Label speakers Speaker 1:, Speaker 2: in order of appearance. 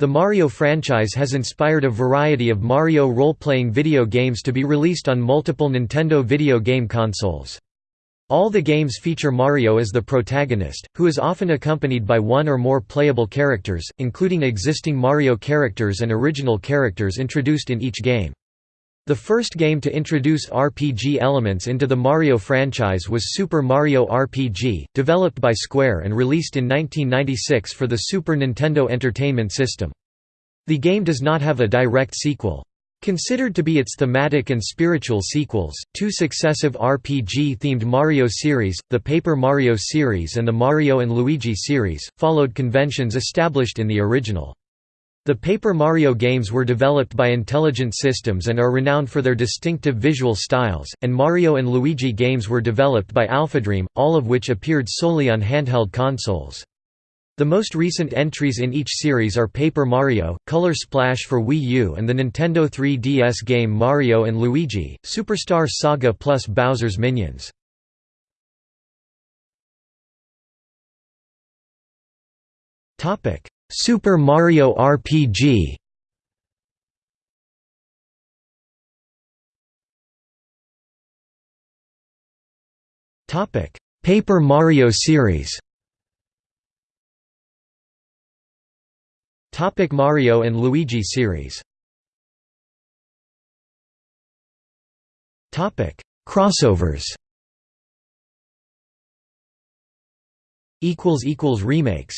Speaker 1: The Mario franchise has inspired a variety of Mario role-playing video games to be released on multiple Nintendo video game consoles. All the games feature Mario as the protagonist, who is often accompanied by one or more playable characters, including existing Mario characters and original characters introduced in each game. The first game to introduce RPG elements into the Mario franchise was Super Mario RPG, developed by Square and released in 1996 for the Super Nintendo Entertainment System. The game does not have a direct sequel. Considered to be its thematic and spiritual sequels, two successive RPG-themed Mario series, the Paper Mario series and the Mario & Luigi series, followed conventions established in the original. The Paper Mario games were developed by Intelligent Systems and are renowned for their distinctive visual styles, and Mario and Luigi games were developed by AlphaDream, all of which appeared solely on handheld consoles. The most recent entries in each series are Paper Mario, Color Splash for Wii U and the Nintendo 3DS game Mario & Luigi, Superstar Saga plus Bowser's Minions. Super Mario RPG Topic: Paper Mario series. Topic Mario and Luigi series. Topic Crossovers. Equals equals remakes